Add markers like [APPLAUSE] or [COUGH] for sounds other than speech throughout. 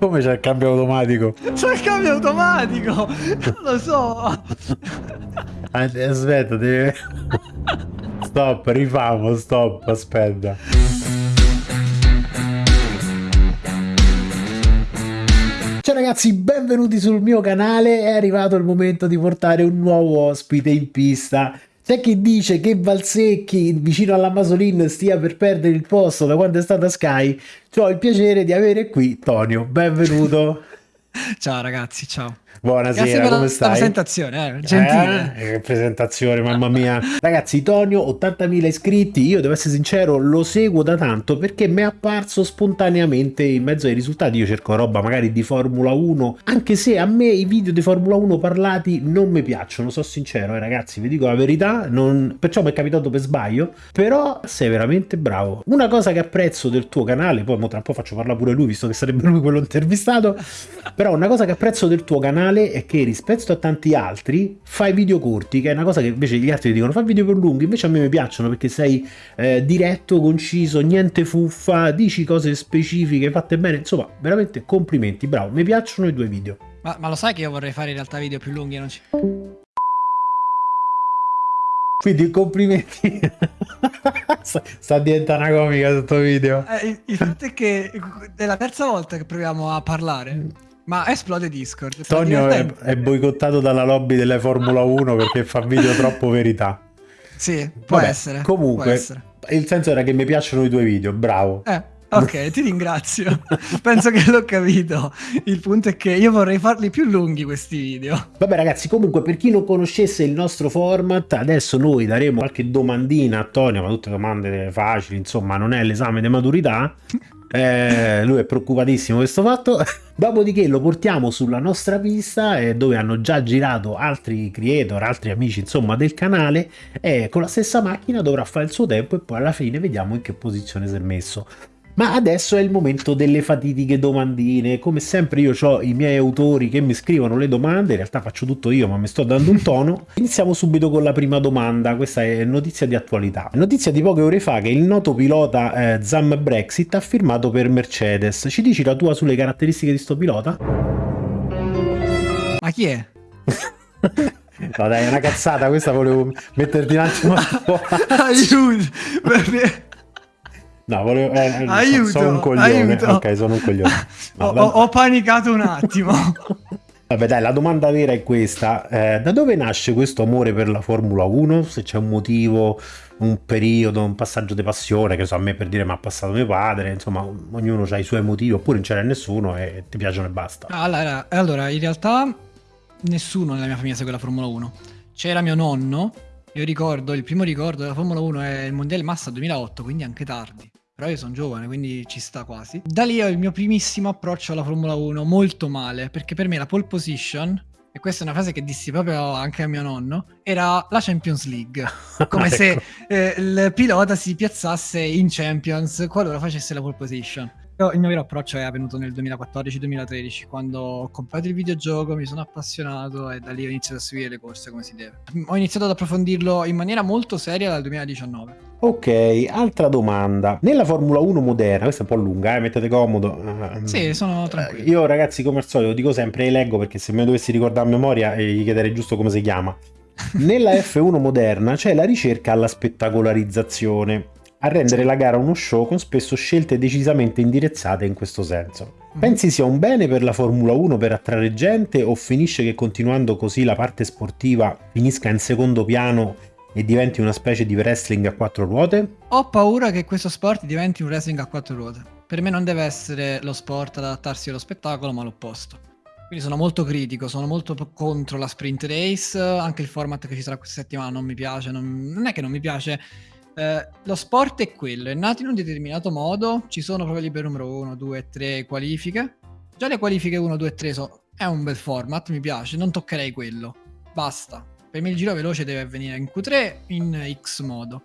Come c'è il cambio automatico? C'è il cambio automatico! Non lo so! Aspetta, deve... Stop, rifamo, stop, aspetta. Ciao ragazzi, benvenuti sul mio canale, è arrivato il momento di portare un nuovo ospite in pista. C'è chi dice che Valsecchi vicino alla Masolin stia per perdere il posto da quando è stata Sky. Ho il piacere di avere qui Tonio, benvenuto. [LAUGHS] ciao ragazzi, ciao. Buonasera, come stai? La presentazione, eh, gentile. Eh, che presentazione, mamma mia. Ragazzi, Tonio, 80.000 iscritti, io devo essere sincero, lo seguo da tanto perché mi è apparso spontaneamente in mezzo ai risultati. Io cerco roba magari di Formula 1, anche se a me i video di Formula 1 parlati non mi piacciono, sono sincero, eh, ragazzi, vi dico la verità, non... perciò mi è capitato per sbaglio, però sei veramente bravo. Una cosa che apprezzo del tuo canale, poi tra un po' faccio parlare pure lui, visto che sarebbe lui quello intervistato, però una cosa che apprezzo del tuo canale canale è che rispetto a tanti altri fai video corti, che è una cosa che invece gli altri dicono fa video più lunghi, invece a me mi piacciono perché sei eh, diretto, conciso, niente fuffa, dici cose specifiche, fatte bene, insomma veramente complimenti, bravo, mi piacciono i due video. Ma, ma lo sai che io vorrei fare in realtà video più lunghi non ci... Quindi complimenti. [LAUGHS] Sta diventando una comica questo video. Eh, il, il fatto è che è la terza volta che proviamo a parlare. Ma esplode Discord. Tonio è, è, boicottato dalla lobby delle Formula 1 perché fa video troppo verità. Sì, può Vabbè, essere. Comunque, può essere. il senso era che mi piacciono i tuoi video, bravo. Eh, ok, ti ringrazio. [LAUGHS] Penso che l'ho capito. Il punto è che io vorrei farli più lunghi questi video. Vabbè ragazzi, comunque per chi non conoscesse il nostro format, adesso noi daremo qualche domandina a Tonio, ma tutte domande facili, insomma, non è l'esame di maturità. Eh, lui è preoccupatissimo questo fatto. [LAUGHS] Dopodiché lo portiamo sulla nostra pista eh, dove hanno già girato altri creator, altri amici insomma del canale e con la stessa macchina dovrà fare il suo tempo e poi alla fine vediamo in che posizione si è messo. Ma adesso è il momento delle fatitiche domandine, come sempre io ho i miei autori che mi scrivono le domande, in realtà faccio tutto io ma mi sto dando un tono. Iniziamo subito con la prima domanda, questa è notizia di attualità. Notizia di poche ore fa che il noto pilota eh, Zam Brexit ha firmato per Mercedes. Ci dici la tua sulle caratteristiche di sto pilota? Ma chi è? [LAUGHS] No dai, è una cazzata, questa volevo metterti un attimo [LAUGHS] a Aiuto! No, volevo... Eh, aiuto, sono un coglione. Aiuto. Ok, sono un coglione. [LAUGHS] No, ho, ho, panicato un attimo. [LAUGHS] Vabbè dai, la domanda vera è questa. Eh, da dove nasce questo amore per la Formula 1? Se c'è un motivo, un periodo, un passaggio di passione, che so, a me per dire mi ha passato mio padre, insomma, ognuno ha i suoi motivi, oppure non ce n'è nessuno e ti piacciono e basta. Allora, allora, in realtà nessuno nella mia famiglia segue la Formula 1. C'era mio nonno, io ricordo, il primo ricordo della Formula 1 è il Mondiale Massa 2008, quindi anche tardi però io sono giovane, quindi ci sta quasi. Da lì ho il mio primissimo approccio alla Formula 1, molto male, perché per me la pole position, e questa è una frase che dissi proprio anche a mio nonno, era la Champions League. [LAUGHS] Come ecco. se eh, il pilota si piazzasse in Champions qualora facesse la pole position. Il mio vero approccio è avvenuto nel 2014-2013, quando ho comprato il videogioco, mi sono appassionato e da lì ho iniziato a seguire le corse come si deve. Ho iniziato ad approfondirlo in maniera molto seria dal 2019. Ok, altra domanda. Nella Formula 1 moderna, questa è un po' lunga, eh, mettete comodo. Sì, sono tranquillo. Io ragazzi, come al solito, dico sempre e leggo perché se me dovessi ricordare a memoria eh, gli chiederei giusto come si chiama. [LAUGHS] Nella F1 moderna c'è la ricerca alla spettacolarizzazione a rendere la gara uno show con spesso scelte decisamente indirizzate in questo senso. Pensi sia un bene per la Formula 1 per attrarre gente o finisce che continuando così la parte sportiva finisca in secondo piano e diventi una specie di wrestling a quattro ruote? Ho paura che questo sport diventi un wrestling a quattro ruote. Per me non deve essere lo sport ad adattarsi allo spettacolo, ma l'opposto. Quindi sono molto critico, sono molto contro la sprint race, anche il format che ci sarà questa settimana non mi piace, non, non è che non mi piace, eh, lo sport è quello, è nato in un determinato modo, ci sono proprio libero numero 1, 2, 3 qualifiche. Già le qualifiche 1, 2, 3 so, è un bel format, mi piace, non toccherei quello. Basta. Per me il giro veloce deve avvenire in Q3 in X modo.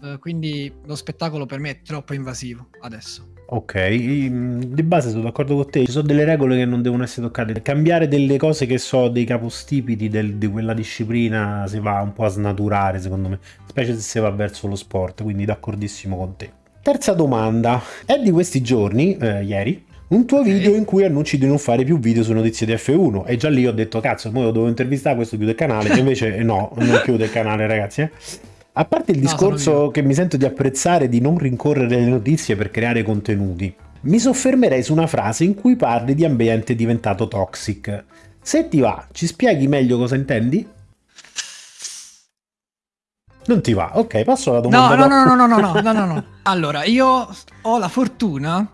Uh, quindi lo spettacolo per me è troppo invasivo adesso. Ok, di base sono d'accordo con te, ci sono delle regole che non devono essere toccate. Cambiare delle cose che so, dei capostipiti del, di quella disciplina si va un po' a snaturare secondo me, specie se si va verso lo sport, quindi d'accordissimo con te. Terza domanda, è di questi giorni, eh, ieri, un tuo video in cui annunci di non fare più video su notizie di F1 e già lì ho detto cazzo, ora devo intervistare questo chiude il canale, e invece eh, no, non chiude il canale ragazzi. Eh. A parte il no, discorso che mi sento di apprezzare di non rincorrere le notizie per creare contenuti, mi soffermerei su una frase in cui parli di ambiente diventato toxic. Se ti va, ci spieghi meglio cosa intendi? Non ti va? Ok, passo alla domanda. No, no, no, no, no, no, no, no, no. Allora, io ho la fortuna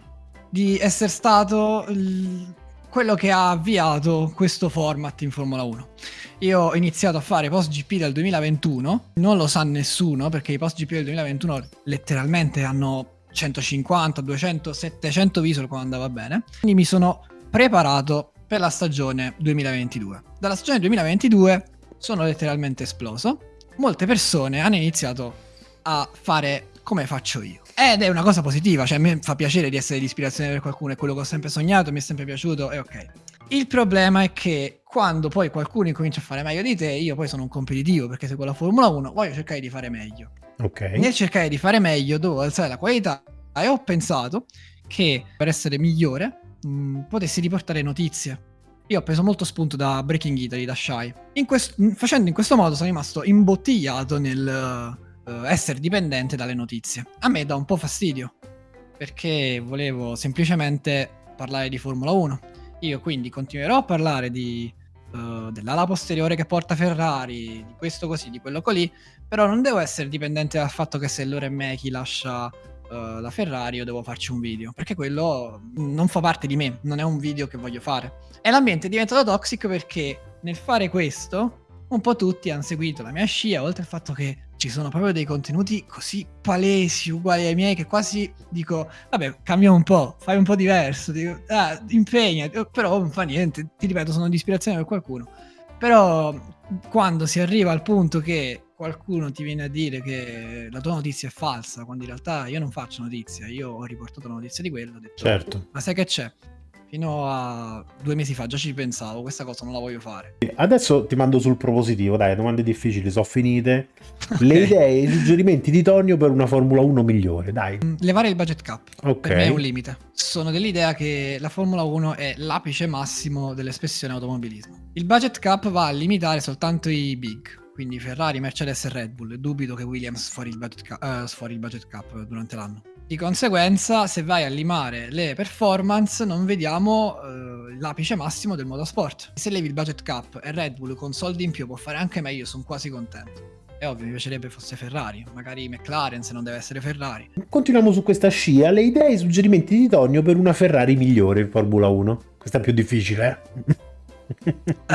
di essere stato il... quello che ha avviato questo format in Formula 1. Io ho iniziato a fare post GP del 2021, non lo sa nessuno perché i post GP del 2021 letteralmente hanno 150, 200, 700 visual quando andava bene. Quindi mi sono preparato per la stagione 2022. Dalla stagione 2022 sono letteralmente esploso molte persone hanno iniziato a fare come faccio io. Ed è una cosa positiva, cioè a me fa piacere di essere di ispirazione per qualcuno, è quello che ho sempre sognato, mi è sempre piaciuto e ok. Il problema è che quando poi qualcuno incomincia a fare meglio di te, io poi sono un competitivo perché seguo la Formula 1, voglio cercare di fare meglio. Ok. Nel cercare di fare meglio devo alzare la qualità e ho pensato che per essere migliore mh, potessi riportare notizie io ho preso molto spunto da Breaking Italy, da Shy. In quest- facendo in questo modo sono rimasto imbottigliato nel uh, essere dipendente dalle notizie. A me dà un po' fastidio, perché volevo semplicemente parlare di Formula 1. Io quindi continuerò a parlare di, uh, dell'ala posteriore che porta Ferrari, di questo così, di quello così, però non devo essere dipendente dal fatto che se Loren Mechi lascia uh, la Ferrari io devo farci un video, perché quello non fa parte di me, non è un video che voglio fare. E l'ambiente è diventato toxic perché nel fare questo un po' tutti hanno seguito la mia scia, oltre al fatto che ci sono proprio dei contenuti così palesi, uguali ai miei, che quasi dico, vabbè, cambia un po', fai un po' diverso, dico, ah, impegna, però non fa niente, ti ripeto, sono di ispirazione per qualcuno. Però quando si arriva al punto che qualcuno ti viene a dire che la tua notizia è falsa, quando in realtà io non faccio notizia, io ho riportato la notizia di quello, ho detto, certo. ma sai che c'è? Fino a due mesi fa già ci pensavo, questa cosa non la voglio fare. Adesso ti mando sul propositivo, dai, domande difficili sono finite. Le idee, i suggerimenti di Tonio per una Formula 1 migliore, dai. Mm, levare il budget cap, okay. per me è un limite. Sono dell'idea che la Formula 1 è l'apice massimo dell'espressione automobilismo. Il budget cap va a limitare soltanto i big, quindi Ferrari, Mercedes e Red Bull. Dubito che Williams sfori il budget cap, uh, sfori il budget cap durante l'anno. Di conseguenza, se vai a limare le performance, non vediamo uh, l'apice massimo del motorsport. Se levi il budget cap e Red Bull con soldi in più può fare anche meglio, sono quasi contento. È ovvio, mi piacerebbe fosse Ferrari, magari McLaren se non deve essere Ferrari. Continuiamo su questa scia, le idee e i suggerimenti di Tonio per una Ferrari migliore in Formula 1. Questa è più difficile, eh? uh, [LAUGHS]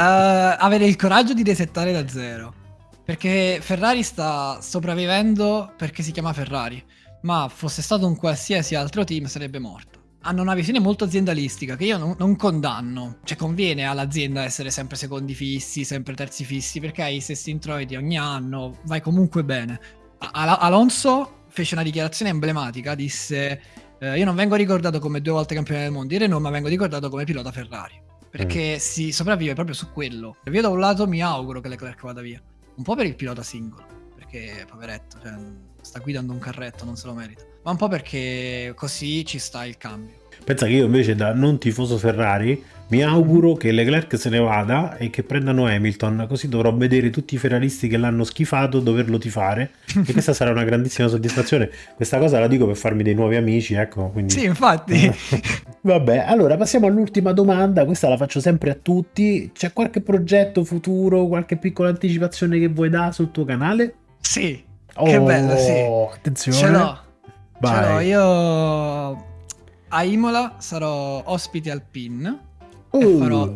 avere il coraggio di resettare da zero. Perché Ferrari sta sopravvivendo perché si chiama Ferrari ma fosse stato un qualsiasi altro team sarebbe morto. Hanno una visione molto aziendalistica che io non, non condanno, cioè conviene all'azienda essere sempre secondi fissi, sempre terzi fissi, perché hai i stessi introiti ogni anno, vai comunque bene. Al- Alonso fece una dichiarazione emblematica, disse eh, io non vengo ricordato come due volte campione del mondo di Renault, ma vengo ricordato come pilota Ferrari, perché mm. si sopravvive proprio su quello. Io da un lato mi auguro che Leclerc vada via, un po' per il pilota singolo, perché poveretto, cioè, sta guidando un carretto, non se lo merita. Ma un po' perché così ci sta il cambio. Pensa che io invece da non tifoso Ferrari mi auguro che Leclerc se ne vada e che prendano Hamilton, così dovrò vedere tutti i ferraristi che l'hanno schifato doverlo tifare e questa sarà una grandissima soddisfazione. Questa cosa la dico per farmi dei nuovi amici, ecco. Quindi... Sì, infatti. Vabbè, allora passiamo all'ultima domanda, questa la faccio sempre a tutti. C'è qualche progetto futuro, qualche piccola anticipazione che vuoi dare sul tuo canale? Sì, Oh, che bello, sì. Attenzione. Ce l'ho. Vai. Ce l'ho. Io a Imola sarò ospite al PIN uh. e farò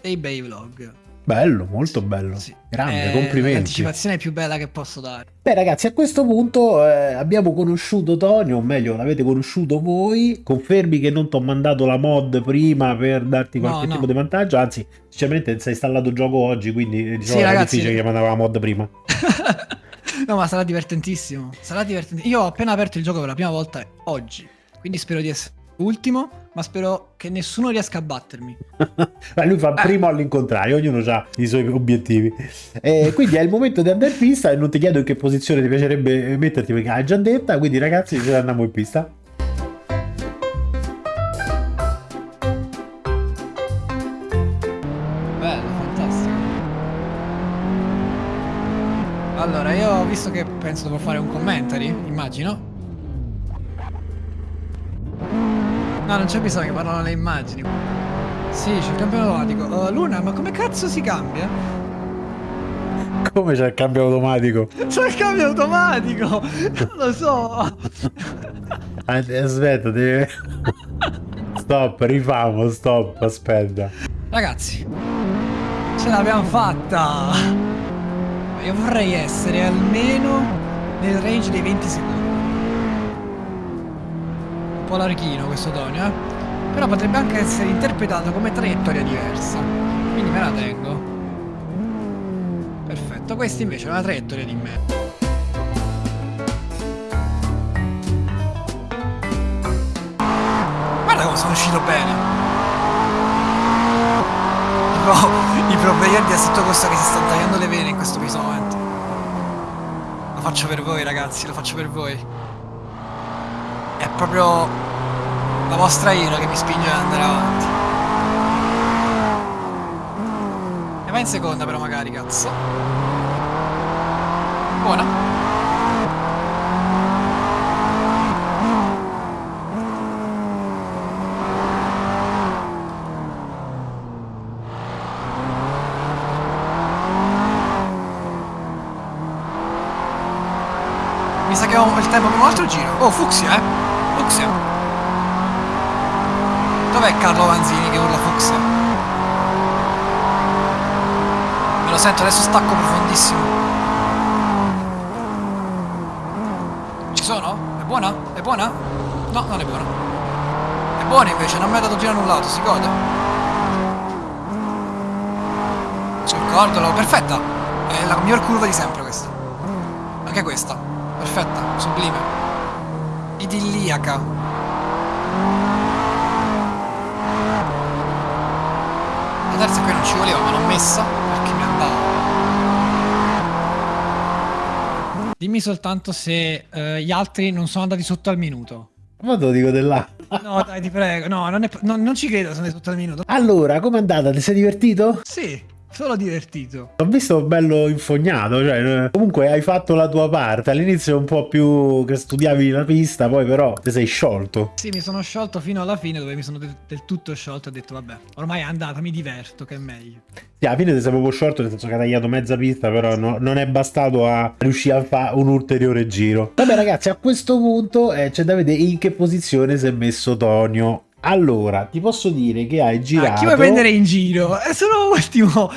dei bei vlog. Bello, molto bello. Sì. Grande, È complimenti. L'anticipazione più bella che posso dare. Beh, ragazzi, a questo punto eh, abbiamo conosciuto Tonio, o meglio, l'avete conosciuto voi. Confermi che non ti ho mandato la mod prima per darti qualche no, tipo no. di vantaggio. Anzi, sinceramente, si è installato il gioco oggi, quindi diciamo, sì, ragazzi, difficile che mandava la mod prima. [LAUGHS] No, ma sarà divertentissimo. Sarà divertentissimo. Io ho appena aperto il gioco per la prima volta oggi. Quindi spero di essere ultimo, ma spero che nessuno riesca a battermi. [LAUGHS] Lui fa primo all'incontrario, ognuno ha i suoi obiettivi. E quindi è il momento di andare in pista e non ti chiedo in che posizione ti piacerebbe metterti perché hai già detta, quindi ragazzi ce andiamo in pista. Bello, fantastico. Allora, io visto che penso devo fare un commentary, immagino, No, non c'è bisogno che parlano le immagini. Sì, c'è il cambio automatico. Uh, Luna, ma come cazzo si cambia? Come c'è il cambio automatico? C'è il cambio automatico! Non [LAUGHS] lo so! Aspetta, deve... Stop, rifamo, stop, aspetta. Ragazzi, ce l'abbiamo fatta! Io vorrei essere almeno nel range dei 20 secondi. Un po' larghino questo Tonio, eh? Però potrebbe anche essere interpretato come traiettoria diversa. Quindi me la tengo. Perfetto, questa invece è una traiettoria di me. Guarda come sono uscito bene. No, i pro player di Assetto Costa che si stanno tagliando le vene in questo momento. Lo faccio per voi ragazzi, lo faccio per voi. Proprio la vostra ira che mi spinge ad andare avanti. E va in seconda però magari, cazzo. Buona. Mi sa che ho il tempo per un altro giro. Oh, Fuxia, eh. Fuxia. Dov'è Carlo Vanzini che urla Fuxia? Me lo sento, adesso stacco profondissimo. Ci sono? È buona? È buona? No, non è buona. È buona invece, non mi ha dato giro annullato, si gode. Sul cordolo, perfetta. È la miglior curva di sempre questa. Anche questa. Perfetta, sublime. Idilliaca. La terza qui non ci voleva, ma l'ho messa perché mi andava. Dimmi soltanto se eh, gli altri non sono andati sotto al minuto. Ma te lo dico dell'A. No, dai, ti prego. No, non, è, no, non ci credo se sono sotto al minuto. Allora, com'è andata? Ti sei divertito? Sì, solo divertito. Ho visto bello infognato, cioè comunque hai fatto la tua parte, all'inizio un po' più che studiavi la pista, poi però ti sei sciolto. Sì, mi sono sciolto fino alla fine dove mi sono del, del tutto sciolto e ho detto vabbè, ormai è andata, mi diverto, che è meglio. Sì, alla fine ti sei proprio sciolto, nel senso che hai tagliato mezza pista, però no, non è bastato a riuscire a fare un ulteriore giro. Vabbè ragazzi, a questo punto eh, c'è da vedere in che posizione si è messo Tonio. Allora, ti posso dire che hai girato... Ah, chi vuoi prendere in giro? È solo ultimo.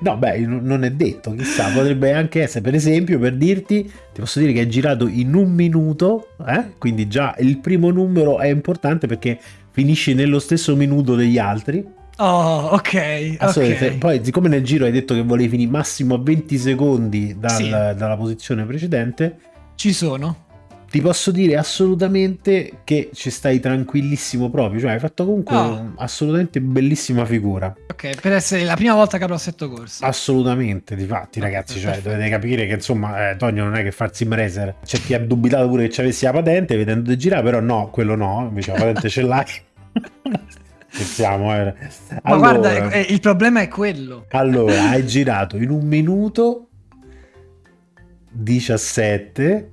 No, beh, non è detto, chissà, potrebbe anche essere, per esempio, per dirti, ti posso dire che hai girato in un minuto, eh? quindi già il primo numero è importante perché finisci nello stesso minuto degli altri. Oh, ok. okay. Poi, siccome nel giro hai detto che volevi finire massimo a 20 secondi dal, sì. dalla posizione precedente, ci sono ti posso dire assolutamente che ci stai tranquillissimo proprio, cioè hai fatto comunque oh. assolutamente bellissima figura. Ok, per essere la prima volta che avrò assetto corso. Assolutamente, difatti ragazzi, cioè dovete capire che insomma eh, Tonio non è che fa il sim racer, c'è chi ha dubitato pure che ci avessi la patente vedendo di girare, però no, quello no, invece la patente ce l'hai. [LAUGHS] Scherziamo, eh. Ma allora, guarda, eh, il problema è quello. Allora, hai girato in un minuto 17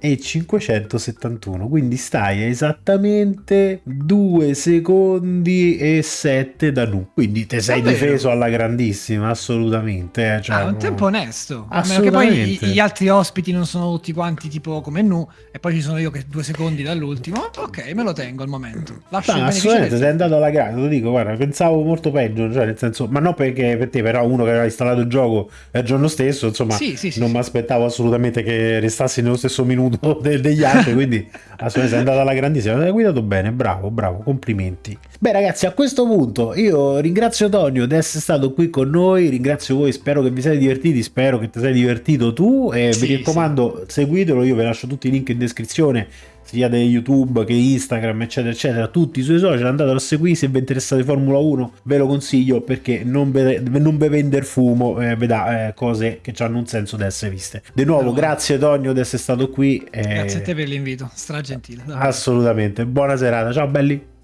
e 571 quindi stai esattamente 2 secondi e 7 da nu. Quindi te sei Davvero? difeso alla grandissima assolutamente eh, cioè, ah, un tempo onesto. A meno che poi gli altri ospiti non sono tutti quanti tipo come nu e poi ci sono io che due secondi dall'ultimo ok me lo tengo al momento. Lascio no, assolutamente sei andato alla gara lo dico guarda pensavo molto peggio cioè nel senso ma non perché per te però uno che aveva installato il gioco il giorno stesso insomma sì, sì, sì, non mi aspettavo assolutamente che restassi nello stesso minuto minuto [LAUGHS] de- degli altri, quindi assolutamente è andata alla grandissima. Hai guidato bene, bravo, bravo, complimenti. Beh, ragazzi, a questo punto io ringrazio Tonio di essere stato qui con noi. Ringrazio voi, spero che vi siate divertiti. Spero che ti sei divertito tu. E sì, vi raccomando, sì. seguitelo. Io vi lascio tutti i link in descrizione sia di YouTube che Instagram, eccetera, eccetera, tutti i suoi social, andatelo a seguire se vi interessate Formula 1, ve lo consiglio perché non ve, non ve vender fumo, eh, vedà eh, cose che hanno un senso di essere viste. Di nuovo, no. grazie Tonio di essere stato qui. Eh, grazie a te per l'invito, stra gentile. Assolutamente, buona serata, ciao belli.